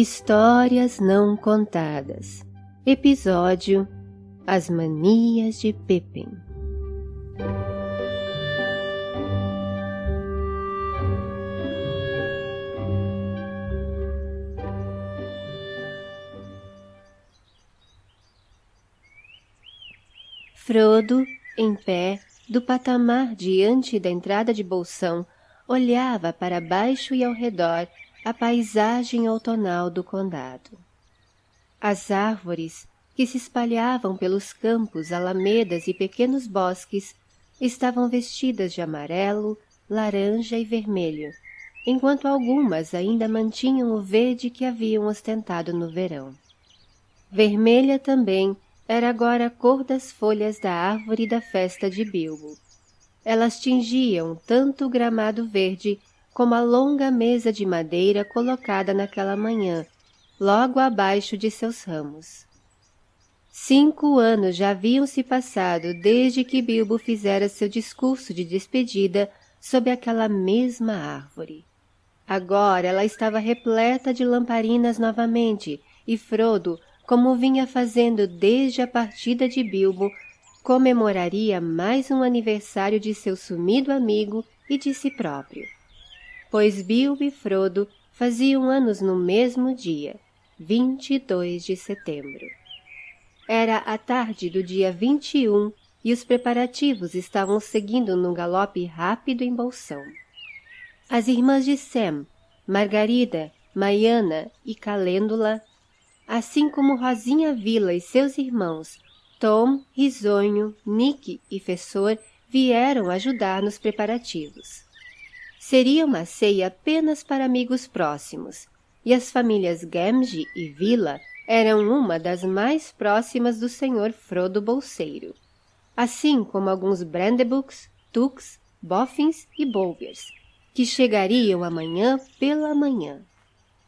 Histórias Não Contadas. Episódio As Manias de Pippin Frodo, em pé, do patamar diante da entrada de Bolsão, olhava para baixo e ao redor a paisagem outonal do condado. As árvores, que se espalhavam pelos campos, alamedas e pequenos bosques, estavam vestidas de amarelo, laranja e vermelho, enquanto algumas ainda mantinham o verde que haviam ostentado no verão. Vermelha também era agora a cor das folhas da árvore da festa de Bilbo elas tingiam tanto o gramado verde como a longa mesa de madeira colocada naquela manhã, logo abaixo de seus ramos. Cinco anos já haviam se passado desde que Bilbo fizera seu discurso de despedida sob aquela mesma árvore. Agora ela estava repleta de lamparinas novamente, e Frodo, como vinha fazendo desde a partida de Bilbo, comemoraria mais um aniversário de seu sumido amigo e de si próprio. Pois Bilbo e Frodo faziam anos no mesmo dia, 22 de setembro. Era a tarde do dia 21 e os preparativos estavam seguindo num galope rápido em Bolsão. As irmãs de Sam, Margarida, Maiana e Calêndula, assim como Rosinha Vila e seus irmãos, Tom, Risonho, Nick e Fessor vieram ajudar nos preparativos. Seria uma ceia apenas para amigos próximos, e as famílias Gamgee e Vila eram uma das mais próximas do senhor Frodo Bolseiro, assim como alguns Brandebooks, Tux, Boffins e Bolgers, que chegariam amanhã pela manhã.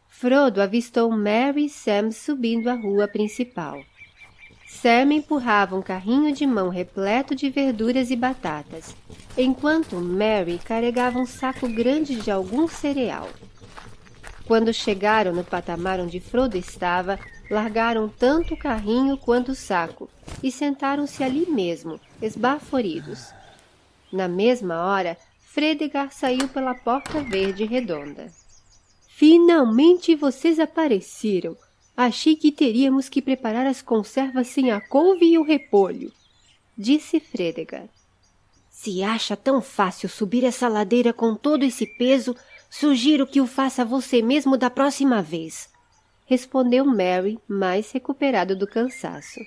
Frodo avistou Mary e Sam subindo a rua principal. Sam empurrava um carrinho de mão repleto de verduras e batatas, enquanto Mary carregava um saco grande de algum cereal. Quando chegaram no patamar onde Frodo estava, largaram tanto o carrinho quanto o saco e sentaram-se ali mesmo, esbaforidos. Na mesma hora, Fredegar saiu pela porta verde redonda. Finalmente vocês apareceram! Achei que teríamos que preparar as conservas sem a couve e o repolho, disse Fredegar. Se acha tão fácil subir essa ladeira com todo esse peso, sugiro que o faça você mesmo da próxima vez, respondeu Mary, mais recuperado do cansaço.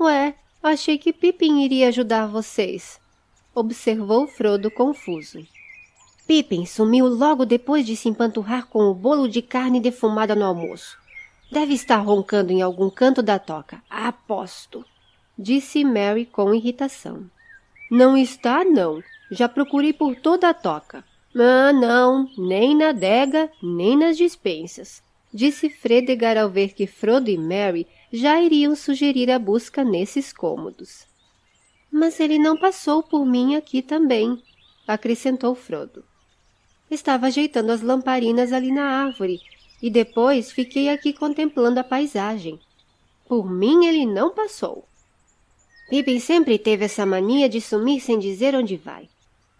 Ué, achei que Pippin iria ajudar vocês, observou Frodo confuso. Pippin sumiu logo depois de se empanturrar com o bolo de carne defumada no almoço. Deve estar roncando em algum canto da toca, aposto, disse Mary com irritação. Não está, não. Já procurei por toda a toca. Ah, não, nem na adega, nem nas dispensas, disse Fredegar ao ver que Frodo e Mary já iriam sugerir a busca nesses cômodos. Mas ele não passou por mim aqui também, acrescentou Frodo. Estava ajeitando as lamparinas ali na árvore e depois fiquei aqui contemplando a paisagem. Por mim ele não passou. Pippin sempre teve essa mania de sumir sem dizer onde vai.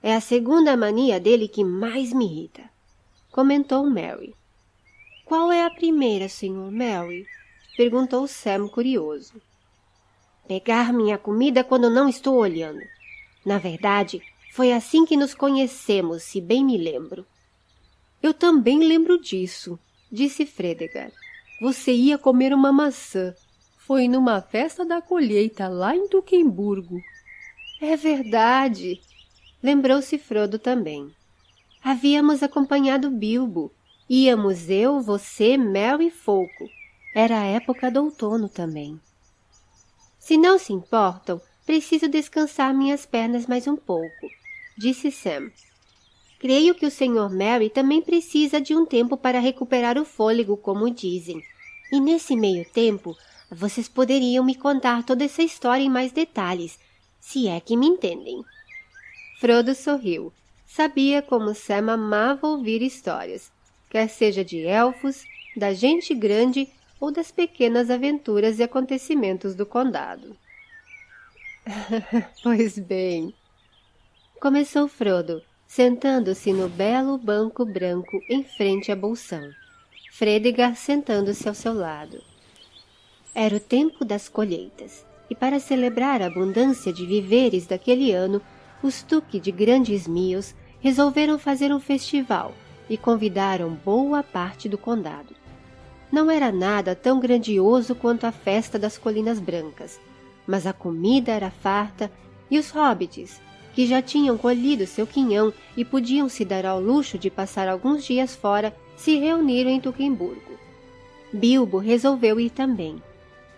É a segunda mania dele que mais me irrita, comentou Mary. Qual é a primeira, Sr. Mary? perguntou Sam curioso. Pegar minha comida quando não estou olhando. Na verdade, foi assim que nos conhecemos, se bem me lembro. Eu também lembro disso, disse Fredegar. Você ia comer uma maçã. Foi numa festa da colheita lá em Duquemburgo. É verdade. Lembrou-se Frodo também. Havíamos acompanhado Bilbo. Íamos eu, você, Mel e Folco. Era a época do outono também. Se não se importam, preciso descansar minhas pernas mais um pouco, disse Sam. Creio que o Sr. Mary também precisa de um tempo para recuperar o fôlego, como dizem. E nesse meio tempo, vocês poderiam me contar toda essa história em mais detalhes, se é que me entendem. Frodo sorriu. Sabia como Sam amava ouvir histórias, quer seja de elfos, da gente grande ou das pequenas aventuras e acontecimentos do condado. pois bem, começou Frodo, sentando-se no belo banco branco em frente à bolsão. Fredegar sentando-se ao seu lado. Era o tempo das colheitas, e para celebrar a abundância de viveres daquele ano, os Tuque de Grandes Mios resolveram fazer um festival e convidaram boa parte do condado. Não era nada tão grandioso quanto a festa das Colinas Brancas, mas a comida era farta e os hobbits, que já tinham colhido seu quinhão e podiam se dar ao luxo de passar alguns dias fora, se reuniram em Tuquemburgo. Bilbo resolveu ir também.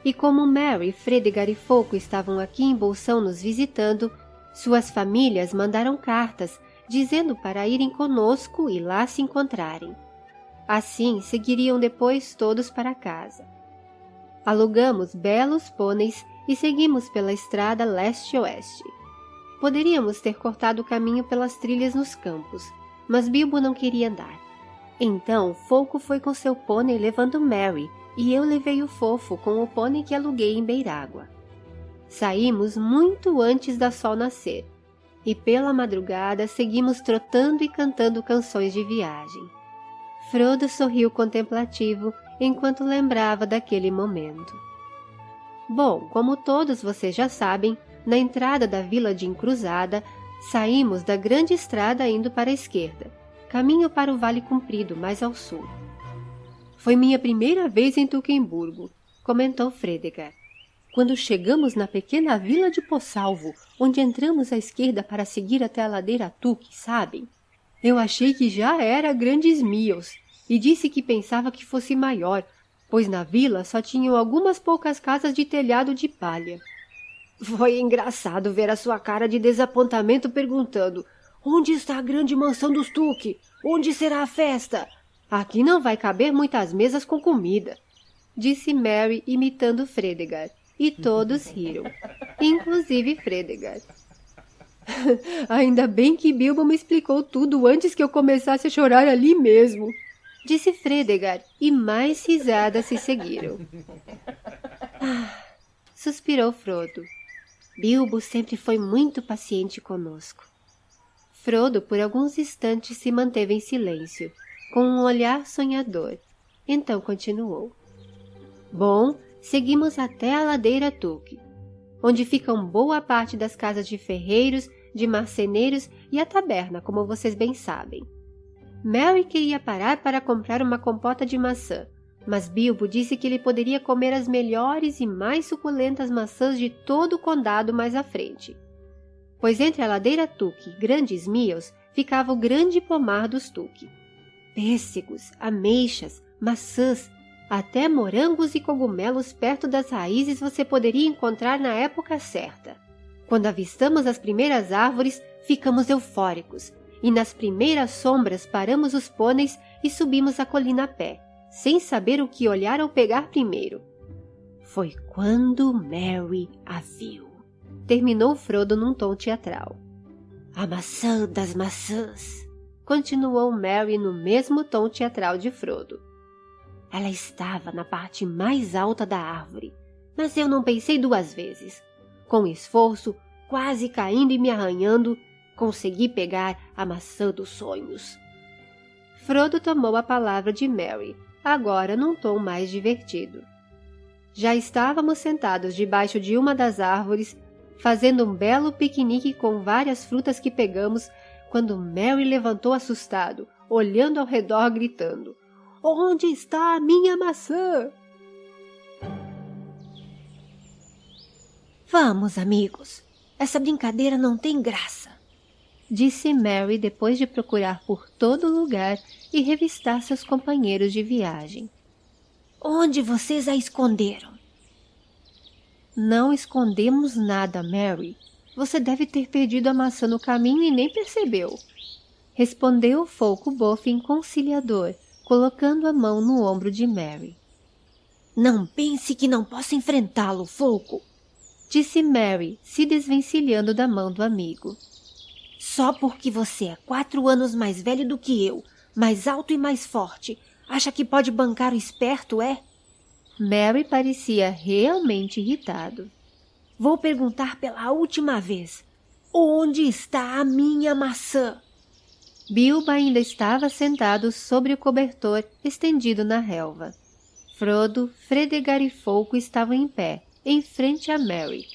E como Mary, Fredegar e Foco estavam aqui em Bolsão nos visitando, suas famílias mandaram cartas dizendo para irem conosco e lá se encontrarem. Assim seguiriam depois todos para casa. Alugamos belos pôneis e seguimos pela estrada leste-oeste. Poderíamos ter cortado o caminho pelas trilhas nos campos, mas Bilbo não queria andar. Então, Foco foi com seu pônei levando Mary, e eu levei o Fofo com o pônei que aluguei em Beirágua. Saímos muito antes da sol nascer, e pela madrugada seguimos trotando e cantando canções de viagem. Frodo sorriu contemplativo enquanto lembrava daquele momento. Bom, como todos vocês já sabem, na entrada da vila de Encruzada, saímos da grande estrada indo para a esquerda, caminho para o Vale Comprido, mais ao sul. Foi minha primeira vez em Tuquemburgo, comentou Fredegar. Quando chegamos na pequena vila de Possalvo, onde entramos à esquerda para seguir até a ladeira Tuque, sabem? Eu achei que já era Grandes Mios e disse que pensava que fosse maior, pois na vila só tinham algumas poucas casas de telhado de palha. Foi engraçado ver a sua cara de desapontamento perguntando Onde está a grande mansão dos Tuque? Onde será a festa? Aqui não vai caber muitas mesas com comida, disse Mary imitando Fredegar, e todos riram, inclusive Fredegar. Ainda bem que Bilbo me explicou tudo antes que eu começasse a chorar ali mesmo, disse Fredegar, e mais risadas se seguiram. Ah, suspirou Frodo. Bilbo sempre foi muito paciente conosco. Frodo por alguns instantes se manteve em silêncio, com um olhar sonhador. Então continuou. Bom, seguimos até a ladeira Tuque, onde ficam boa parte das casas de ferreiros, de marceneiros e a taberna, como vocês bem sabem. Mary queria parar para comprar uma compota de maçã, mas Bilbo disse que ele poderia comer as melhores e mais suculentas maçãs de todo o condado mais à frente. Pois entre a ladeira Tuque e Grandes Mios ficava o grande pomar dos Tuque. Pêssegos, ameixas, maçãs, até morangos e cogumelos perto das raízes você poderia encontrar na época certa. Quando avistamos as primeiras árvores, ficamos eufóricos, e nas primeiras sombras paramos os pôneis e subimos a colina a pé sem saber o que olhar ou pegar primeiro. Foi quando Mary a viu. Terminou Frodo num tom teatral. A maçã das maçãs, continuou Mary no mesmo tom teatral de Frodo. Ela estava na parte mais alta da árvore, mas eu não pensei duas vezes. Com esforço, quase caindo e me arranhando, consegui pegar a maçã dos sonhos. Frodo tomou a palavra de Mary agora num tom mais divertido. Já estávamos sentados debaixo de uma das árvores, fazendo um belo piquenique com várias frutas que pegamos, quando Mary levantou assustado, olhando ao redor, gritando: Onde está a minha maçã? Vamos, amigos. Essa brincadeira não tem graça disse Mary depois de procurar por todo lugar e revistar seus companheiros de viagem. Onde vocês a esconderam? Não escondemos nada, Mary. Você deve ter perdido a maçã no caminho e nem percebeu. Respondeu o Folco Boffin conciliador, colocando a mão no ombro de Mary. Não pense que não posso enfrentá-lo, Folco, disse Mary, se desvencilhando da mão do amigo. Só porque você é quatro anos mais velho do que eu, mais alto e mais forte, Acha que pode bancar o esperto, é? Mary parecia realmente irritado. Vou perguntar pela última vez. Onde está a minha maçã? Bilbo ainda estava sentado sobre o cobertor estendido na relva. Frodo, Fredegar e Folco estavam em pé, em frente a Mary,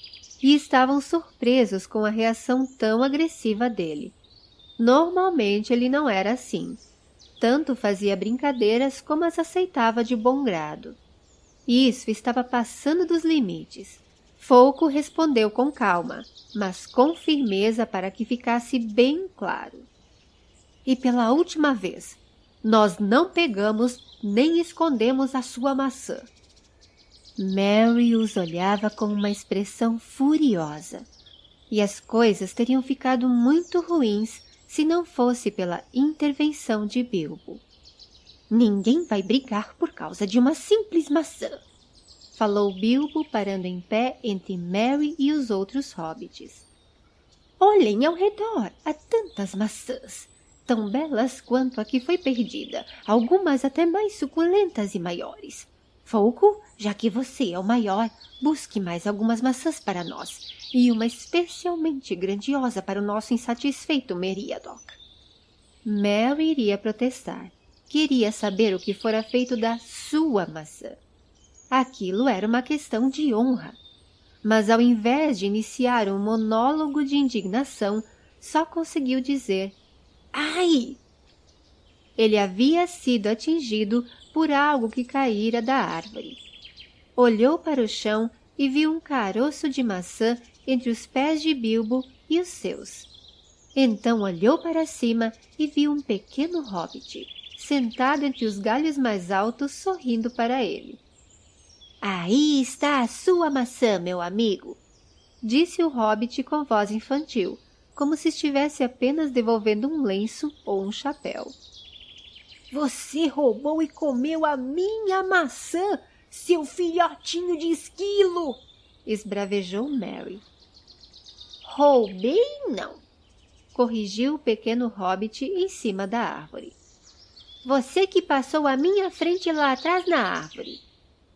e estavam surpresos com a reação tão agressiva dele. Normalmente ele não era assim. Tanto fazia brincadeiras como as aceitava de bom grado. Isso estava passando dos limites. Folco respondeu com calma, mas com firmeza para que ficasse bem claro. E pela última vez, nós não pegamos nem escondemos a sua maçã. Mary os olhava com uma expressão furiosa, e as coisas teriam ficado muito ruins se não fosse pela intervenção de Bilbo. Ninguém vai brigar por causa de uma simples maçã, falou Bilbo parando em pé entre Mary e os outros hobbits. Olhem ao redor, há tantas maçãs, tão belas quanto a que foi perdida, algumas até mais suculentas e maiores. Folco, já que você é o maior, busque mais algumas maçãs para nós, e uma especialmente grandiosa para o nosso insatisfeito Meriadoc. Mary iria protestar. Queria saber o que fora feito da sua maçã. Aquilo era uma questão de honra. Mas ao invés de iniciar um monólogo de indignação, só conseguiu dizer Ai! Ele havia sido atingido por algo que caíra da árvore. Olhou para o chão e viu um caroço de maçã entre os pés de Bilbo e os seus. Então olhou para cima e viu um pequeno hobbit, sentado entre os galhos mais altos, sorrindo para ele. Aí está a sua maçã, meu amigo, disse o hobbit com voz infantil, como se estivesse apenas devolvendo um lenço ou um chapéu. Você roubou e comeu a minha maçã, seu filhotinho de esquilo! esbravejou Mary. Roubei, não, corrigiu o pequeno hobbit em cima da árvore. Você que passou à minha frente lá atrás na árvore.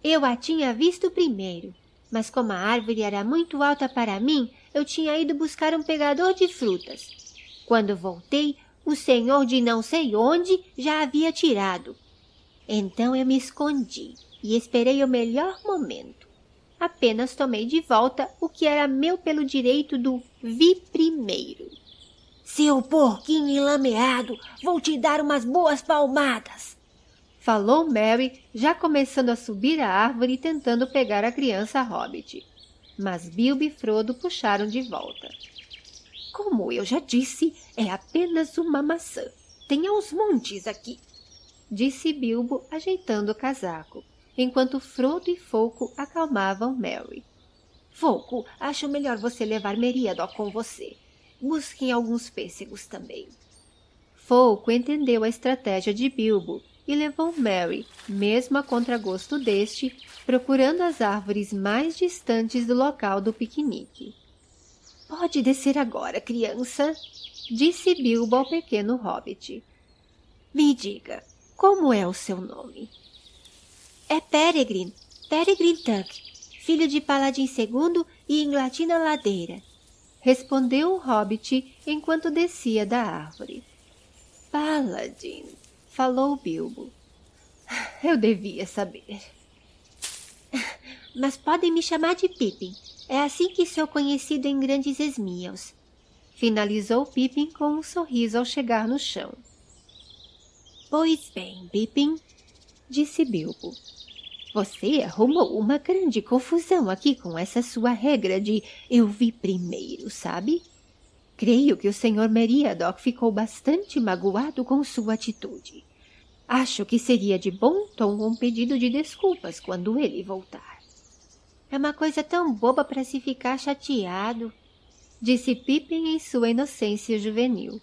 Eu a tinha visto primeiro, mas como a árvore era muito alta para mim, eu tinha ido buscar um pegador de frutas. Quando voltei, o senhor de não sei onde já havia tirado. Então eu me escondi e esperei o melhor momento. Apenas tomei de volta o que era meu pelo direito do vi primeiro. Seu porquinho enlameado, vou te dar umas boas palmadas falou Mary, já começando a subir a árvore e tentando pegar a criança hobbit. Mas Bilbo e Frodo puxaram de volta. Como eu já disse, é apenas uma maçã. Tem aos montes aqui, disse Bilbo, ajeitando o casaco, enquanto Frodo e Folco acalmavam Mary. Folco, acho melhor você levar Meriadoc com você. Busquem alguns pêssegos também. Folco entendeu a estratégia de Bilbo e levou Mary, mesmo a contragosto deste, procurando as árvores mais distantes do local do piquenique. Pode descer agora, criança, disse Bilbo ao pequeno hobbit. Me diga, como é o seu nome? É Peregrine, Peregrine Tuck, filho de Paladin II e Inglatina Ladeira, respondeu o hobbit enquanto descia da árvore. Paladin, falou Bilbo. Eu devia saber. Mas podem me chamar de Pippin. É assim que sou conhecido em grandes esmios. Finalizou Pippin com um sorriso ao chegar no chão. Pois bem, Pippin, disse Bilbo. Você arrumou uma grande confusão aqui com essa sua regra de eu vi primeiro, sabe? Creio que o Sr. Meriadoc ficou bastante magoado com sua atitude. Acho que seria de bom tom um pedido de desculpas quando ele voltar. É uma coisa tão boba para se ficar chateado, disse Pippin em sua inocência juvenil.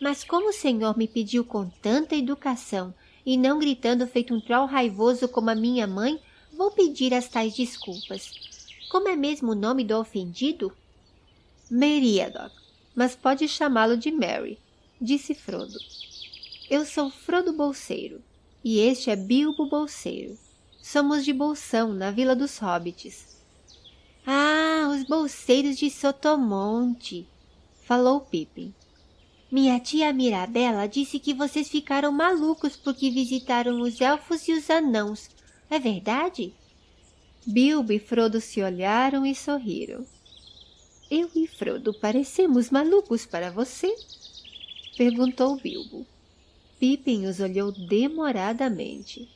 Mas como o senhor me pediu com tanta educação e não gritando feito um troll raivoso como a minha mãe, vou pedir as tais desculpas. Como é mesmo o nome do ofendido? Meriadoc, mas pode chamá-lo de Mary, disse Frodo. Eu sou Frodo Bolseiro. e este é Bilbo Bolseiro. Somos de Bolsão, na Vila dos Hobbits. Ah, os bolseiros de Sotomonte, falou Pippin. Minha tia Mirabela disse que vocês ficaram malucos porque visitaram os elfos e os anãos. É verdade? Bilbo e Frodo se olharam e sorriram. Eu e Frodo parecemos malucos para você? Perguntou Bilbo. Pippin os olhou demoradamente.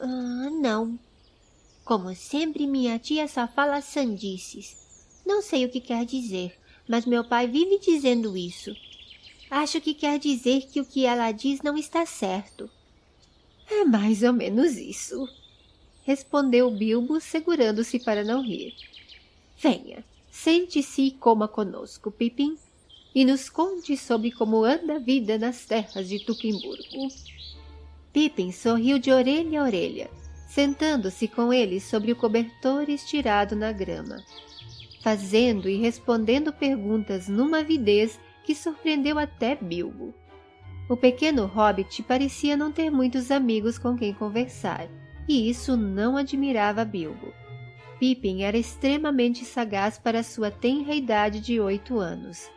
Ah, não. Como sempre, minha tia só fala sandices. Não sei o que quer dizer, mas meu pai vive dizendo isso. Acho que quer dizer que o que ela diz não está certo. É mais ou menos isso, respondeu Bilbo, segurando-se para não rir. Venha, sente-se e coma conosco, Pipim, e nos conte sobre como anda a vida nas terras de Tuquimburgo. Pippin sorriu de orelha a orelha, sentando-se com ele sobre o cobertor estirado na grama, fazendo e respondendo perguntas numa avidez que surpreendeu até Bilbo. O pequeno hobbit parecia não ter muitos amigos com quem conversar, e isso não admirava Bilbo. Pippin era extremamente sagaz para sua tenra idade de oito anos,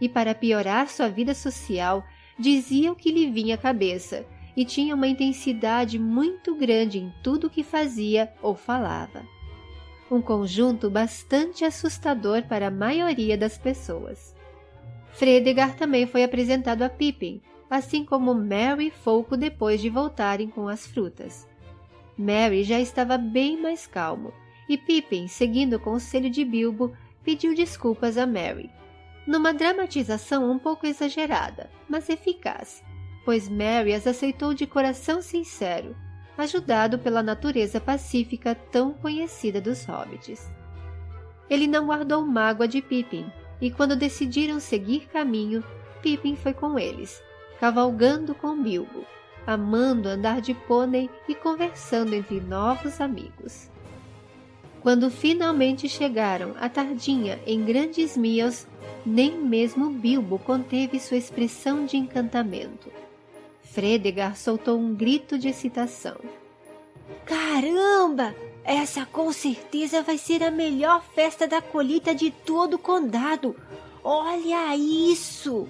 e para piorar sua vida social, dizia o que lhe vinha à cabeça, e tinha uma intensidade muito grande em tudo o que fazia ou falava. Um conjunto bastante assustador para a maioria das pessoas. Fredegar também foi apresentado a Pippin, assim como Mary pouco depois de voltarem com as frutas. Mary já estava bem mais calmo, e Pippin, seguindo o conselho de Bilbo, pediu desculpas a Mary. Numa dramatização um pouco exagerada, mas eficaz, pois Mary as aceitou de coração sincero, ajudado pela natureza pacífica tão conhecida dos hobbits. Ele não guardou mágoa de Pippin, e quando decidiram seguir caminho, Pippin foi com eles, cavalgando com Bilbo, amando andar de pônei e conversando entre novos amigos. Quando finalmente chegaram à tardinha em Grandes Mios, nem mesmo Bilbo conteve sua expressão de encantamento. Fredegar soltou um grito de excitação. Caramba! Essa com certeza vai ser a melhor festa da colheita de todo o condado. Olha isso!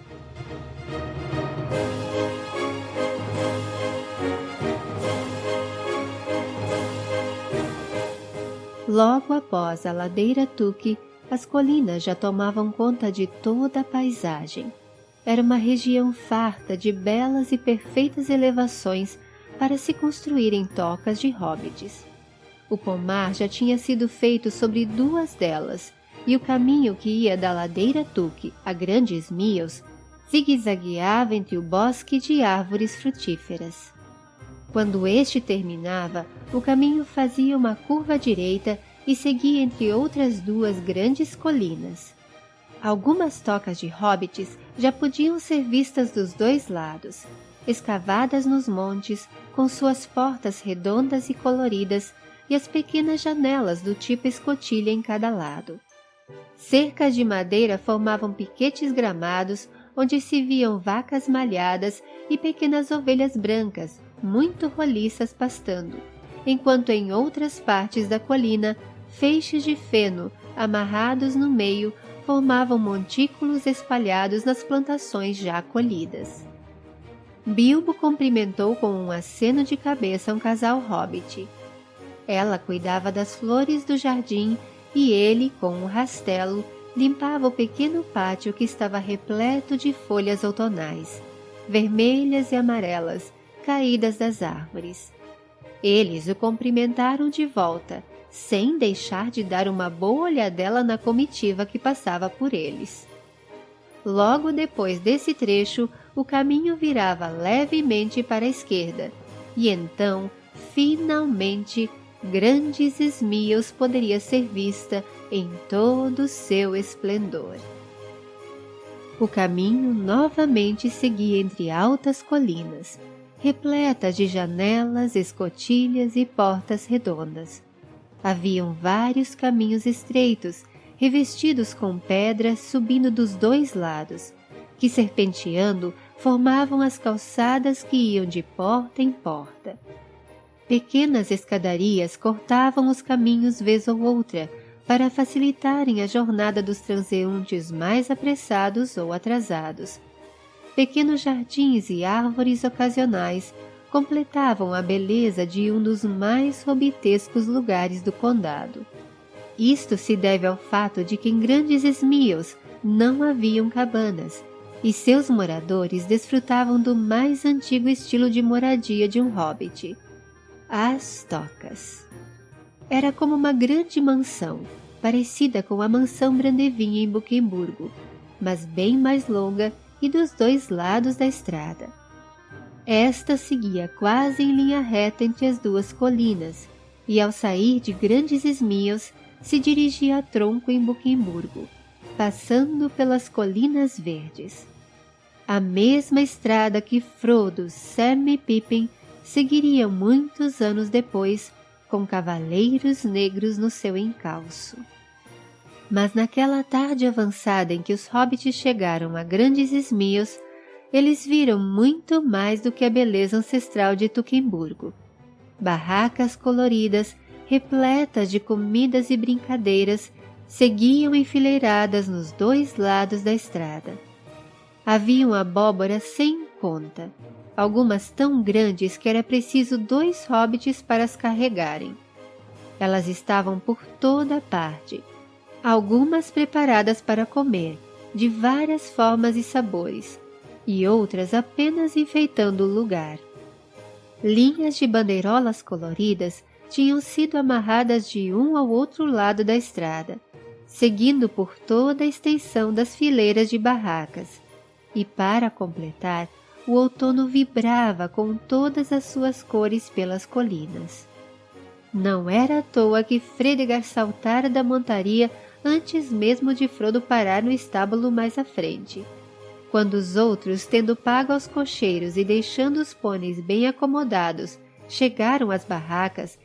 Logo após a ladeira Tuque, as colinas já tomavam conta de toda a paisagem. Era uma região farta de belas e perfeitas elevações para se construírem tocas de hobbits. O pomar já tinha sido feito sobre duas delas, e o caminho que ia da ladeira Tuque a Grandes Mios zigue-zagueava entre o bosque de árvores frutíferas. Quando este terminava, o caminho fazia uma curva direita e seguia entre outras duas grandes colinas. Algumas tocas de hobbits já podiam ser vistas dos dois lados, escavadas nos montes, com suas portas redondas e coloridas e as pequenas janelas do tipo escotilha em cada lado. Cercas de madeira formavam piquetes gramados onde se viam vacas malhadas e pequenas ovelhas brancas, muito roliças pastando, enquanto em outras partes da colina, feixes de feno, amarrados no meio, formavam montículos espalhados nas plantações já colhidas. Bilbo cumprimentou com um aceno de cabeça um casal hobbit. Ela cuidava das flores do jardim e ele, com um rastelo, limpava o pequeno pátio que estava repleto de folhas outonais, vermelhas e amarelas, caídas das árvores. Eles o cumprimentaram de volta, sem deixar de dar uma boa olhadela na comitiva que passava por eles. Logo depois desse trecho, o caminho virava levemente para a esquerda, e então, finalmente, Grandes Esmios poderia ser vista em todo o seu esplendor. O caminho novamente seguia entre altas colinas, repletas de janelas, escotilhas e portas redondas. Haviam vários caminhos estreitos, revestidos com pedras subindo dos dois lados, que serpenteando formavam as calçadas que iam de porta em porta. Pequenas escadarias cortavam os caminhos vez ou outra, para facilitarem a jornada dos transeuntes mais apressados ou atrasados. Pequenos jardins e árvores ocasionais completavam a beleza de um dos mais robitescos lugares do condado. Isto se deve ao fato de que em grandes esmios não haviam cabanas, e seus moradores desfrutavam do mais antigo estilo de moradia de um hobbit, as tocas. Era como uma grande mansão, parecida com a mansão Brandevin em Buquemburgo, mas bem mais longa e dos dois lados da estrada. Esta seguia quase em linha reta entre as duas colinas, e ao sair de grandes esmios, se dirigia a tronco em Buquemburgo, passando pelas colinas verdes. A mesma estrada que Frodo, Sam e Pippin seguiriam muitos anos depois, com cavaleiros negros no seu encalço. Mas naquela tarde avançada em que os hobbits chegaram a grandes esmios, eles viram muito mais do que a beleza ancestral de Tuquemburgo. Barracas coloridas, repletas de comidas e brincadeiras, seguiam enfileiradas nos dois lados da estrada. Haviam abóboras sem conta, algumas tão grandes que era preciso dois hobbits para as carregarem. Elas estavam por toda parte, algumas preparadas para comer, de várias formas e sabores, e outras apenas enfeitando o lugar. Linhas de bandeirolas coloridas tinham sido amarradas de um ao outro lado da estrada, seguindo por toda a extensão das fileiras de barracas. E para completar, o outono vibrava com todas as suas cores pelas colinas. Não era à toa que Fredegar saltara da montaria antes mesmo de Frodo parar no estábulo mais à frente. Quando os outros, tendo pago aos cocheiros e deixando os pôneis bem acomodados, chegaram às barracas,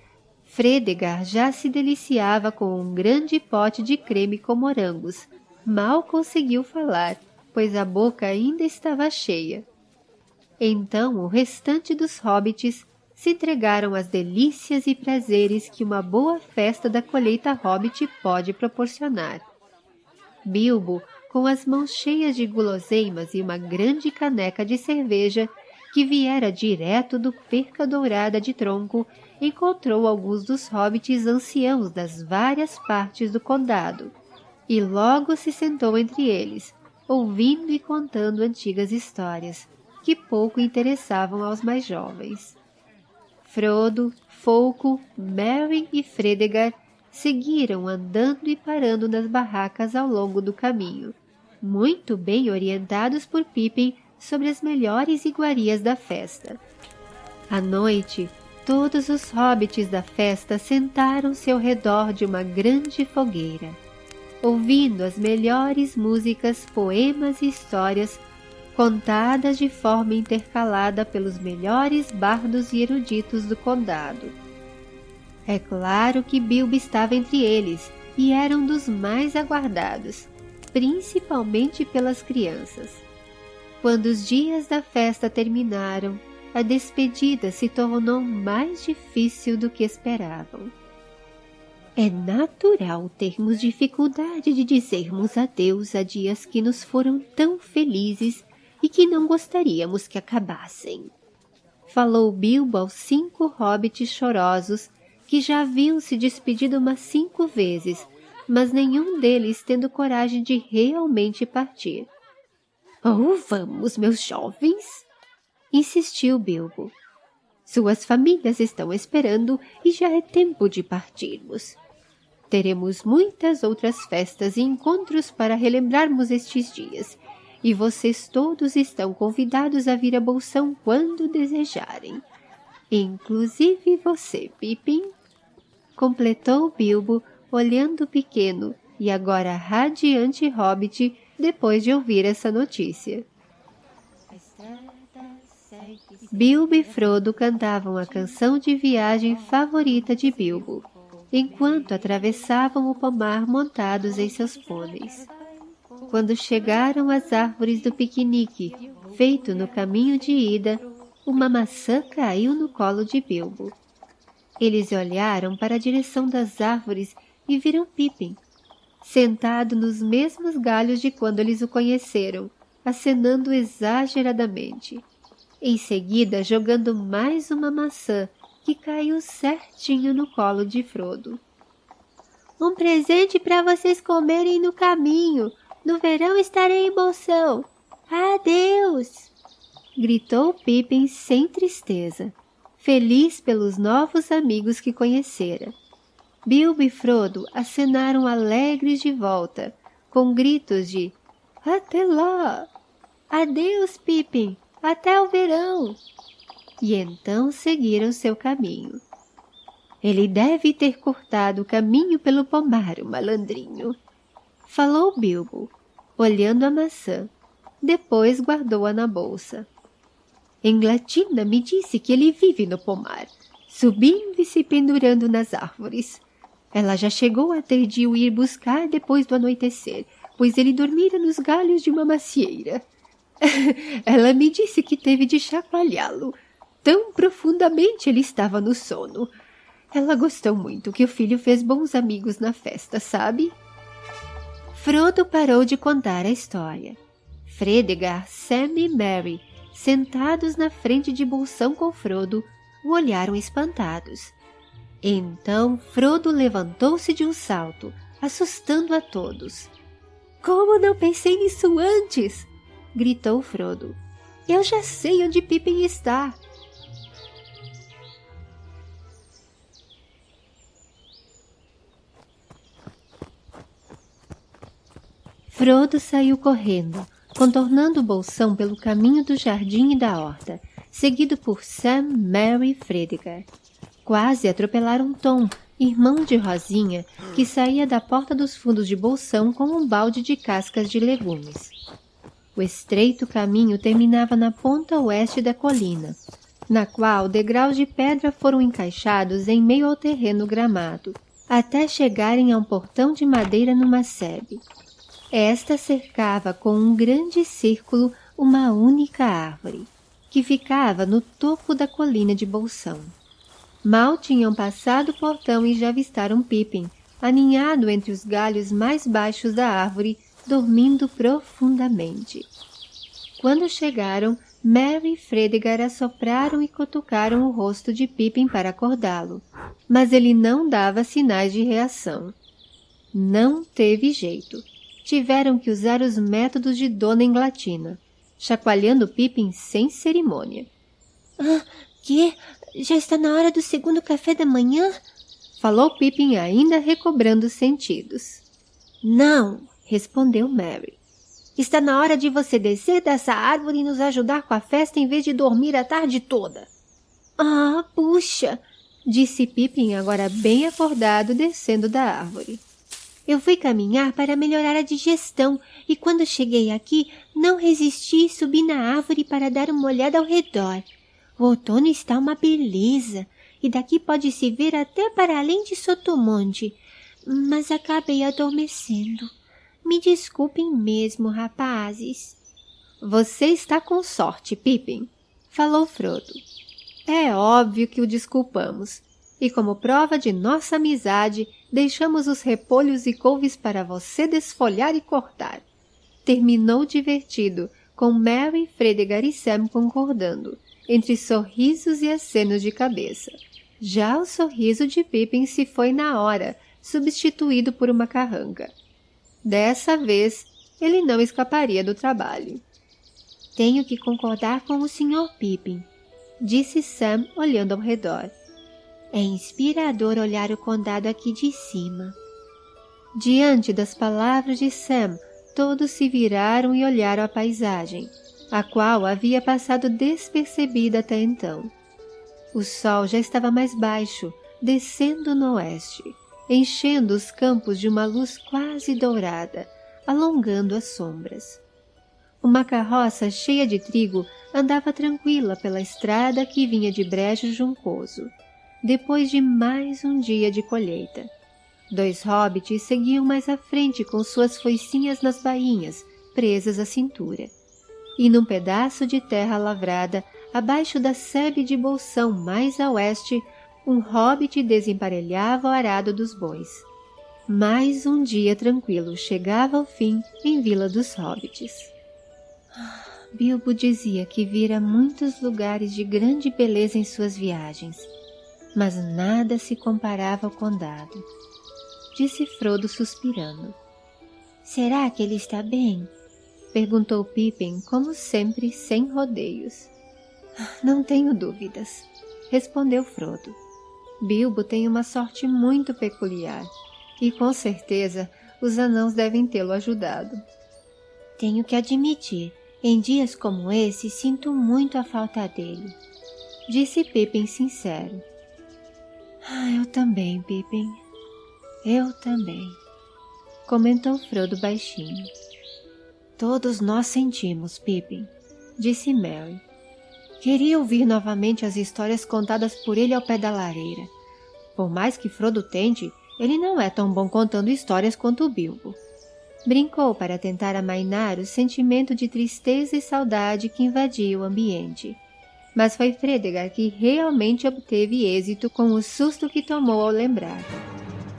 Fredegar já se deliciava com um grande pote de creme com morangos. Mal conseguiu falar, pois a boca ainda estava cheia. Então o restante dos hobbits se entregaram às delícias e prazeres que uma boa festa da colheita hobbit pode proporcionar. Bilbo, com as mãos cheias de guloseimas e uma grande caneca de cerveja que viera direto do perca dourada de tronco, encontrou alguns dos hobbits anciãos das várias partes do condado, e logo se sentou entre eles, ouvindo e contando antigas histórias, que pouco interessavam aos mais jovens. Frodo, Folco, Merry e Fredegar seguiram andando e parando nas barracas ao longo do caminho, muito bem orientados por Pippin sobre as melhores iguarias da festa. À noite, todos os hobbits da festa sentaram-se ao redor de uma grande fogueira, ouvindo as melhores músicas, poemas e histórias contadas de forma intercalada pelos melhores bardos e eruditos do condado. É claro que Bilbo estava entre eles e era um dos mais aguardados, principalmente pelas crianças. Quando os dias da festa terminaram, a despedida se tornou mais difícil do que esperavam. É natural termos dificuldade de dizermos adeus a dias que nos foram tão felizes e que não gostaríamos que acabassem. Falou Bilbo aos cinco hobbits chorosos que já haviam se despedido umas cinco vezes, mas nenhum deles tendo coragem de realmente partir. Oh, vamos, meus jovens! Insistiu Bilbo. Suas famílias estão esperando e já é tempo de partirmos. Teremos muitas outras festas e encontros para relembrarmos estes dias, e vocês todos estão convidados a vir a Bolsão quando desejarem. Inclusive você, Pippin. Completou Bilbo, olhando o pequeno e agora radiante hobbit depois de ouvir essa notícia. Bilbo e Frodo cantavam a canção de viagem favorita de Bilbo, enquanto atravessavam o pomar montados em seus pôneis. Quando chegaram às árvores do piquenique, Feito no caminho de ida, uma maçã caiu no colo de Bilbo. Eles olharam para a direção das árvores e viram Pippin, sentado nos mesmos galhos de quando eles o conheceram, acenando exageradamente. Em seguida, jogando mais uma maçã que caiu certinho no colo de Frodo. Um presente para vocês comerem no caminho. No verão estarei em Bolsão. Adeus! Gritou Pippin sem tristeza, feliz pelos novos amigos que conhecera. Bilbo e Frodo acenaram alegres de volta, com gritos de Até lá! Adeus, Pippin! Até o verão! E então seguiram seu caminho. Ele deve ter cortado o caminho pelo pomar, o malandrinho. Falou Bilbo, olhando a maçã. Depois guardou-a na bolsa. Englatina me disse que ele vive no pomar, subindo e se pendurando nas árvores. Ela já chegou a ter de o ir buscar depois do anoitecer, pois ele dormira nos galhos de uma macieira. Ela me disse que teve de chacoalhá-lo. Tão profundamente ele estava no sono. Ela gostou muito que o filho fez bons amigos na festa, sabe? Frodo parou de contar a história. Fredegar, Sam e Mary, sentados na frente de Bolsão com Frodo, o olharam espantados. Então Frodo levantou-se de um salto, assustando a todos. Como não pensei nisso antes? gritou Frodo. Eu já sei onde Pippin está. Frodo saiu correndo, contornando o bolsão pelo caminho do jardim e da horta, seguido por Sam, Mary e Fredegar. Quase atropelaram Tom, irmão de Rosinha, que saía da porta dos fundos de bolsão com um balde de cascas de legumes. O estreito caminho terminava na ponta oeste da colina, na qual degraus de pedra foram encaixados em meio ao terreno gramado, até chegarem a um portão de madeira numa sebe. Esta cercava com um grande círculo uma única árvore, que ficava no topo da colina de Bolsão. Mal tinham passado o portão e já avistaram Pippin, aninhado entre os galhos mais baixos da árvore, dormindo profundamente. Quando chegaram, Merry e Fredegar assopraram e cutucaram o rosto de Pippin para acordá-lo, mas ele não dava sinais de reação. Não teve jeito tiveram que usar os métodos de Dona Englatina, chacoalhando Pippin sem cerimônia. Ah, que? Já está na hora do segundo café da manhã? Falou Pippin ainda recobrando os sentidos. Não, respondeu Mary. Está na hora de você descer dessa árvore e nos ajudar com a festa em vez de dormir a tarde toda. Ah, puxa! Disse Pippin agora bem acordado descendo da árvore. Eu fui caminhar para melhorar a digestão e quando cheguei aqui não resisti e subi na árvore para dar uma olhada ao redor. O outono está uma beleza e daqui pode-se ver até para além de Sotomonte, mas acabei adormecendo. Me desculpem mesmo, rapazes. Você está com sorte, Pippin, falou Frodo. É óbvio que o desculpamos, e como prova de nossa amizade, deixamos os repolhos e couves para você desfolhar e cortar. Terminou divertido, com Mary, Fredegar e Sam concordando, entre sorrisos e acenos de cabeça. Já o sorriso de Pippin se foi na hora, substituído por uma carranca. Dessa vez, ele não escaparia do trabalho. Tenho que concordar com o Sr. Pippin, disse Sam olhando ao redor. É inspirador olhar o condado aqui de cima. Diante das palavras de Sam, todos se viraram e olharam a paisagem, a qual havia passado despercebida até então. O sol já estava mais baixo, descendo no oeste, enchendo os campos de uma luz quase dourada, alongando as sombras. Uma carroça cheia de trigo andava tranquila pela estrada que vinha de brejo juncoso depois de mais um dia de colheita. Dois hobbits seguiam mais à frente com suas foicinhas nas bainhas, presas à cintura. E num pedaço de terra lavrada, abaixo da sebe de bolsão mais a oeste, um hobbit desemparelhava o arado dos bois. Mais um dia tranquilo chegava ao fim em Vila dos Hobbits. Bilbo dizia que vira muitos lugares de grande beleza em suas viagens, mas nada se comparava ao condado. Disse Frodo suspirando. Será que ele está bem? Perguntou Pippin, como sempre, sem rodeios. Não tenho dúvidas, respondeu Frodo. Bilbo tem uma sorte muito peculiar e com certeza os anãos devem tê-lo ajudado. Tenho que admitir, em dias como esse sinto muito a falta dele, disse Pippin sincero. Ah, eu também, Pippin. Eu também, comentou Frodo baixinho. Todos nós sentimos, Pippin, disse Mary. Queria ouvir novamente as histórias contadas por ele ao pé da lareira. Por mais que Frodo tente, ele não é tão bom contando histórias quanto o Bilbo. Brincou para tentar amainar o sentimento de tristeza e saudade que invadia o ambiente. Mas foi Fredegar que realmente obteve êxito com o susto que tomou ao lembrar.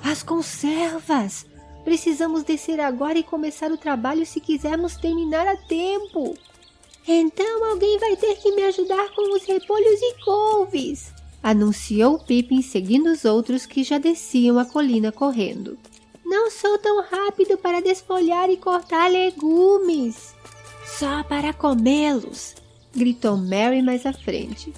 As conservas! Precisamos descer agora e começar o trabalho se quisermos terminar a tempo. Então alguém vai ter que me ajudar com os repolhos e couves, anunciou Pippin seguindo os outros que já desciam a colina correndo. Não sou tão rápido para desfolhar e cortar legumes. Só para comê-los, gritou Mary mais à frente.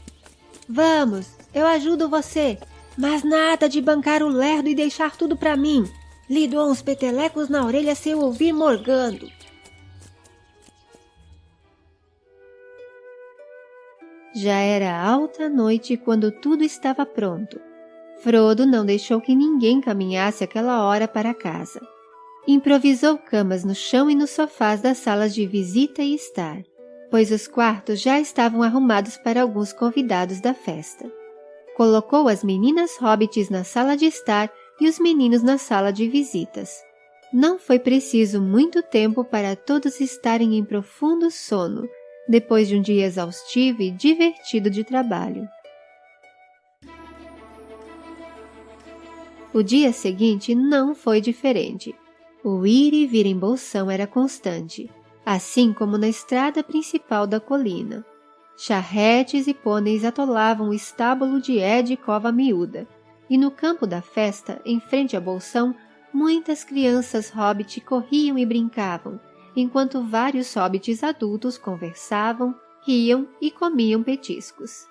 Vamos, eu ajudo você, mas nada de bancar o lerdo e deixar tudo para mim. Lhe dou uns petelecos na orelha se eu ouvir morgando. Já era alta noite quando tudo estava pronto. Frodo não deixou que ninguém caminhasse aquela hora para casa. Improvisou camas no chão e nos sofás das salas de visita e estar, pois os quartos já estavam arrumados para alguns convidados da festa. Colocou as meninas hobbits na sala de estar e os meninos na sala de visitas. Não foi preciso muito tempo para todos estarem em profundo sono, depois de um dia exaustivo e divertido de trabalho. O dia seguinte não foi diferente. O ir e vir em Bolsão era constante, assim como na estrada principal da colina. Charretes e pôneis atolavam o estábulo de Ed e Cova Miúda, e no campo da festa, em frente a Bolsão, muitas crianças hobbit corriam e brincavam, enquanto vários hobbits adultos conversavam, riam e comiam petiscos.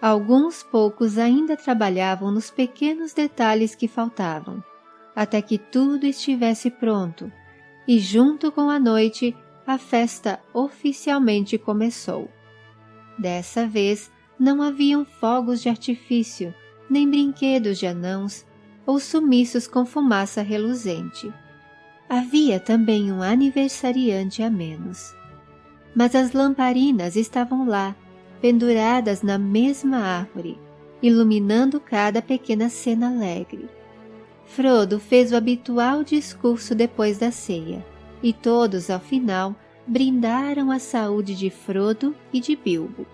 Alguns poucos ainda trabalhavam nos pequenos detalhes que faltavam, até que tudo estivesse pronto, e junto com a noite a festa oficialmente começou. Dessa vez não haviam fogos de artifício, nem brinquedos de anãos ou sumiços com fumaça reluzente. Havia também um aniversariante a menos. Mas as lamparinas estavam lá, penduradas na mesma árvore, iluminando cada pequena cena alegre. Frodo fez o habitual discurso depois da ceia, e todos, ao final, brindaram a saúde de Frodo e de Bilbo.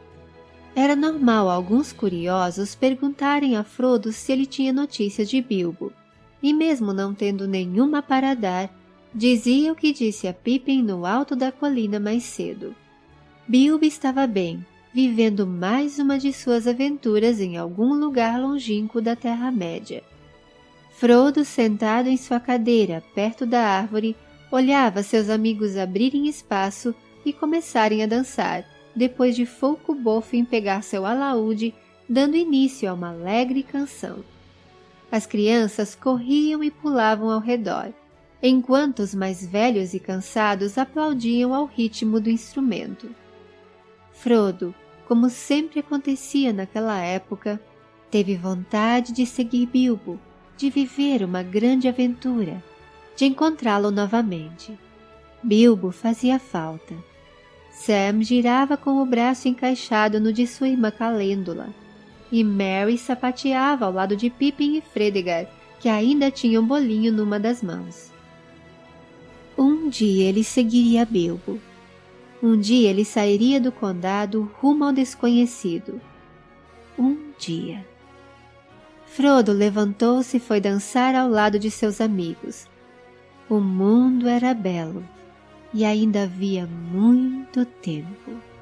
Era normal alguns curiosos perguntarem a Frodo se ele tinha notícias de Bilbo, e mesmo não tendo nenhuma para dar, dizia o que disse a Pippin no alto da colina mais cedo. Bilbo estava bem, vivendo mais uma de suas aventuras em algum lugar longínquo da Terra-média. Frodo, sentado em sua cadeira perto da árvore, olhava seus amigos abrirem espaço e começarem a dançar, depois de Folco Bofin pegar seu alaúde, dando início a uma alegre canção. As crianças corriam e pulavam ao redor, enquanto os mais velhos e cansados aplaudiam ao ritmo do instrumento. Frodo, como sempre acontecia naquela época, teve vontade de seguir Bilbo, de viver uma grande aventura, de encontrá-lo novamente. Bilbo fazia falta Sam girava com o braço encaixado no de sua irmã Calêndula, e Mary sapateava ao lado de Pippin e Fredegar, que ainda tinham um bolinho numa das mãos. Um dia ele seguiria Bilbo. Um dia ele sairia do condado rumo ao desconhecido. Um dia. Frodo levantou-se e foi dançar ao lado de seus amigos. O mundo era belo e ainda havia muito tempo.